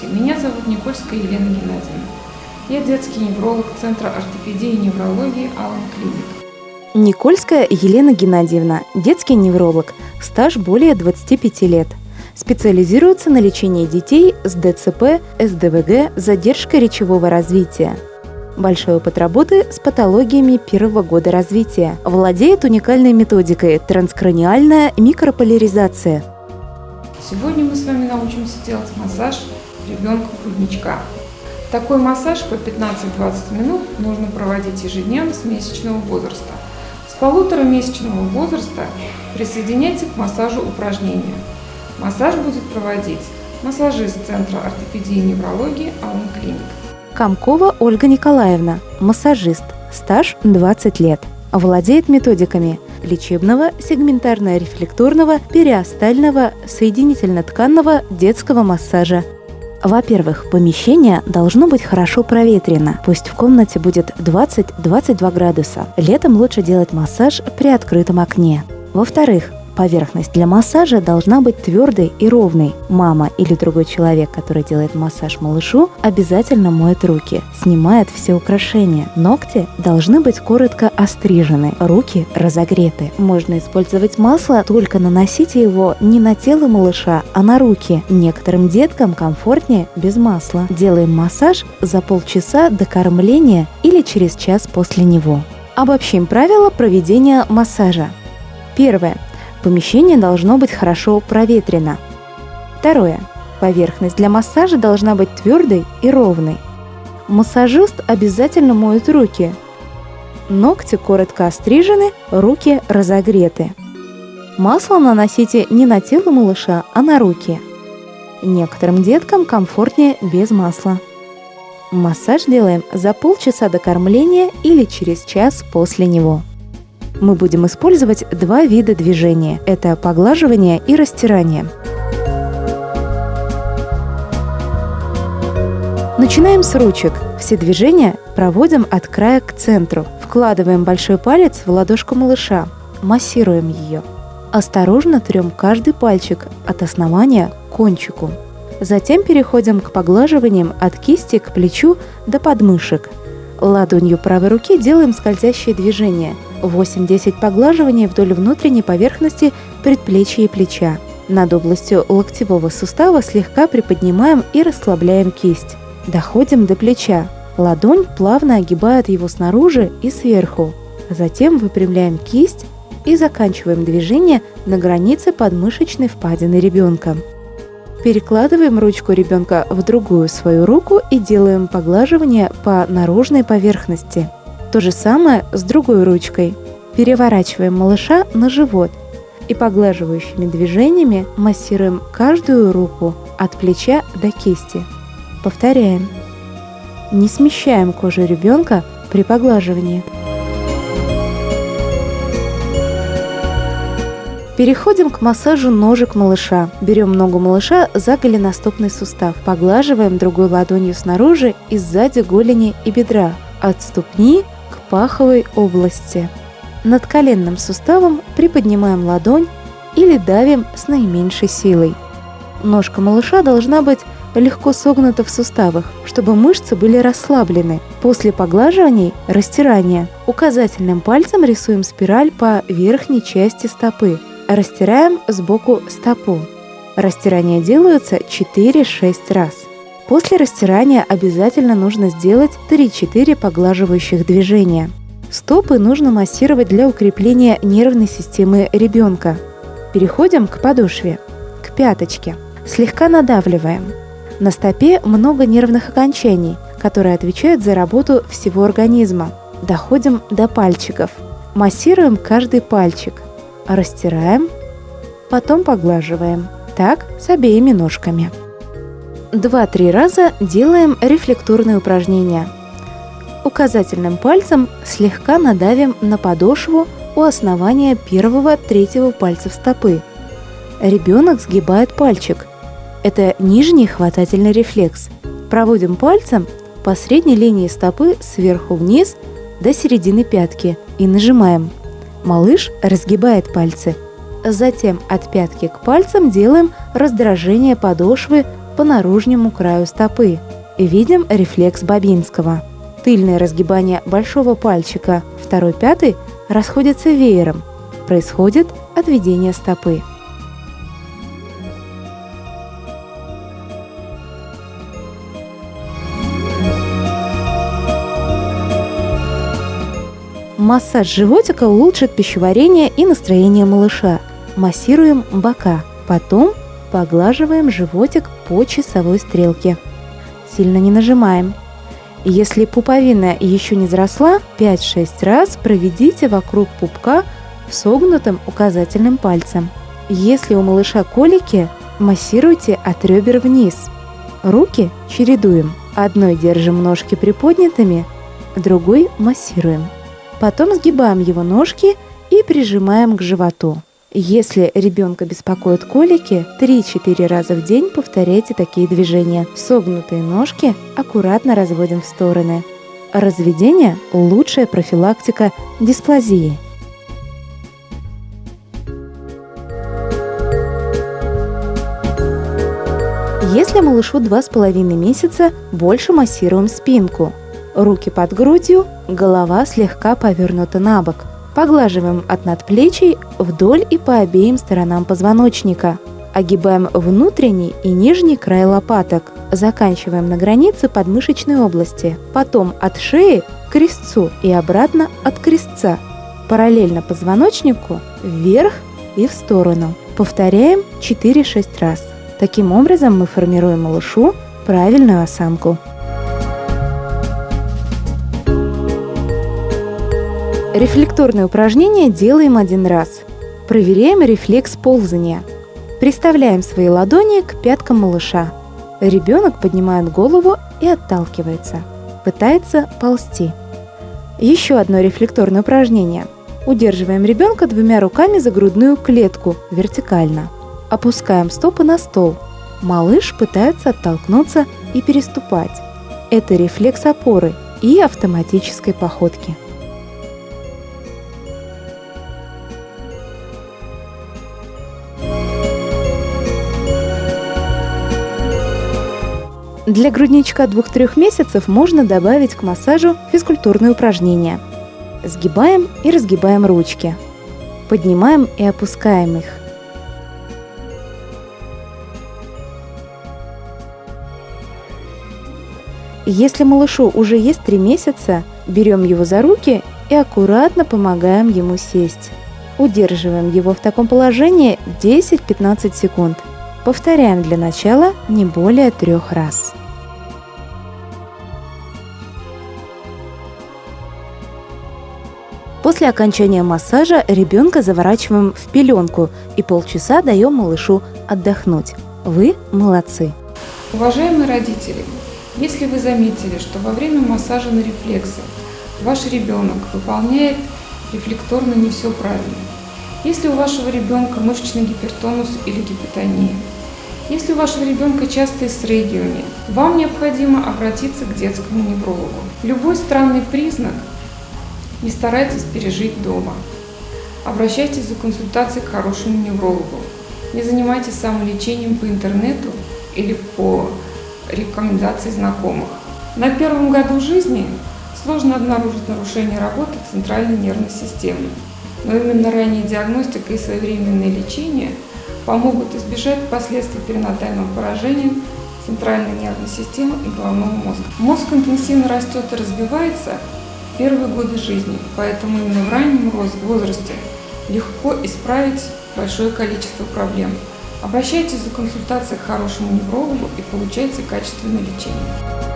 Здравствуйте, меня зовут Никольская Елена Геннадьевна. Я детский невролог Центра ортопедии и неврологии Алан Клиник. Никольская Елена Геннадьевна, детский невролог, стаж более 25 лет. Специализируется на лечении детей с ДЦП, СДВГ, задержкой речевого развития. Большой опыт работы с патологиями первого года развития. Владеет уникальной методикой транскраниальная микрополяризация. Сегодня мы с вами научимся делать массаж ребенку грудничка. Такой массаж по 15-20 минут нужно проводить ежедневно с месячного возраста. С полуторамесячного возраста присоединяйте к массажу упражнения. Массаж будет проводить массажист Центра ортопедии и неврологии Алан Клиник. Комкова Ольга Николаевна, массажист, стаж 20 лет. Владеет методиками лечебного, сегментарно-рефлекторного, периостального, соединительно-тканного детского массажа. Во-первых, помещение должно быть хорошо проветрено. Пусть в комнате будет 20-22 градуса. Летом лучше делать массаж при открытом окне. Во-вторых, Поверхность для массажа должна быть твердой и ровной. Мама или другой человек, который делает массаж малышу, обязательно моет руки, снимает все украшения. Ногти должны быть коротко острижены, руки разогреты. Можно использовать масло, только наносите его не на тело малыша, а на руки. Некоторым деткам комфортнее без масла. Делаем массаж за полчаса до кормления или через час после него. Обобщим правила проведения массажа. Первое. Помещение должно быть хорошо проветрено. Второе. Поверхность для массажа должна быть твердой и ровной. Массажист обязательно моет руки. Ногти коротко острижены, руки разогреты. Масло наносите не на тело малыша, а на руки. Некоторым деткам комфортнее без масла. Массаж делаем за полчаса до кормления или через час после него мы будем использовать два вида движения. Это поглаживание и растирание. Начинаем с ручек. Все движения проводим от края к центру. Вкладываем большой палец в ладошку малыша. Массируем ее. Осторожно трем каждый пальчик от основания к кончику. Затем переходим к поглаживаниям от кисти к плечу до подмышек. Ладонью правой руки делаем скользящее движение – 8-10 поглаживаний вдоль внутренней поверхности предплечья и плеча. Над областью локтевого сустава слегка приподнимаем и расслабляем кисть. Доходим до плеча. Ладонь плавно огибает его снаружи и сверху. Затем выпрямляем кисть и заканчиваем движение на границе подмышечной впадины ребенка. Перекладываем ручку ребенка в другую свою руку и делаем поглаживание по наружной поверхности – то же самое с другой ручкой. Переворачиваем малыша на живот и поглаживающими движениями массируем каждую руку от плеча до кисти. Повторяем. Не смещаем кожу ребенка при поглаживании. Переходим к массажу ножек малыша. Берем ногу малыша за голеностопный сустав. Поглаживаем другой ладонью снаружи и сзади голени и бедра. От ступни паховой области. Над коленным суставом приподнимаем ладонь или давим с наименьшей силой. Ножка малыша должна быть легко согнута в суставах, чтобы мышцы были расслаблены. После поглаживаний – растирания. Указательным пальцем рисуем спираль по верхней части стопы. Растираем сбоку стопу. Растирания делаются 4-6 раз. После растирания обязательно нужно сделать 3-4 поглаживающих движения. Стопы нужно массировать для укрепления нервной системы ребенка. Переходим к подошве, к пяточке. Слегка надавливаем. На стопе много нервных окончаний, которые отвечают за работу всего организма. Доходим до пальчиков. Массируем каждый пальчик. Растираем, потом поглаживаем. Так с обеими ножками. 2-3 раза делаем рефлекторные упражнения. Указательным пальцем слегка надавим на подошву у основания первого-третьего пальцев стопы. Ребенок сгибает пальчик. Это нижний хватательный рефлекс. Проводим пальцем по средней линии стопы сверху вниз до середины пятки и нажимаем. Малыш разгибает пальцы. Затем от пятки к пальцам делаем раздражение подошвы по наружнему краю стопы. Видим рефлекс Бабинского. Тыльное разгибание большого пальчика, второй пятый расходятся веером. Происходит отведение стопы. Массаж животика улучшит пищеварение и настроение малыша. Массируем бока, потом поглаживаем животик по часовой стрелке. Сильно не нажимаем. Если пуповина еще не взросла, 5-6 раз проведите вокруг пупка согнутым указательным пальцем. Если у малыша колики, массируйте от ребер вниз. Руки чередуем. Одной держим ножки приподнятыми, другой массируем. Потом сгибаем его ножки и прижимаем к животу. Если ребенка беспокоят колики, 3-4 раза в день повторяйте такие движения. Согнутые ножки аккуратно разводим в стороны. Разведение – лучшая профилактика дисплазии. Если малышу 2,5 месяца, больше массируем спинку. Руки под грудью, голова слегка повернута на бок. Поглаживаем от надплечий вдоль и по обеим сторонам позвоночника. Огибаем внутренний и нижний край лопаток. Заканчиваем на границе подмышечной области. Потом от шеи к крестцу и обратно от крестца. Параллельно позвоночнику вверх и в сторону. Повторяем 4-6 раз. Таким образом мы формируем малышу правильную осанку. Рефлекторное упражнение делаем один раз. Проверяем рефлекс ползания. Приставляем свои ладони к пяткам малыша. Ребенок поднимает голову и отталкивается. Пытается ползти. Еще одно рефлекторное упражнение. Удерживаем ребенка двумя руками за грудную клетку вертикально. Опускаем стопы на стол. Малыш пытается оттолкнуться и переступать. Это рефлекс опоры и автоматической походки. Для грудничка 2-3 месяцев можно добавить к массажу физкультурные упражнения. Сгибаем и разгибаем ручки. Поднимаем и опускаем их. Если малышу уже есть 3 месяца, берем его за руки и аккуратно помогаем ему сесть. Удерживаем его в таком положении 10-15 секунд. Повторяем для начала не более трех раз. После окончания массажа ребенка заворачиваем в пеленку и полчаса даем малышу отдохнуть. Вы молодцы! Уважаемые родители, если вы заметили, что во время массажа на рефлексы ваш ребенок выполняет рефлекторно не все правильно, если у вашего ребенка мышечный гипертонус или гипотония, если у вашего ребенка частые срыгивания, вам необходимо обратиться к детскому неврологу. Любой странный признак не старайтесь пережить дома. Обращайтесь за консультацией к хорошему неврологу. Не занимайтесь самолечением по интернету или по рекомендации знакомых. На первом году жизни сложно обнаружить нарушение работы центральной нервной системы. Но именно ранняя диагностика и своевременное лечение помогут избежать последствий перинатального поражения центральной нервной системы и головного мозга. Мозг интенсивно растет и развивается первые годы жизни, поэтому именно в раннем возрасте легко исправить большое количество проблем. Обращайтесь за консультацией к хорошему неврологу и получайте качественное лечение.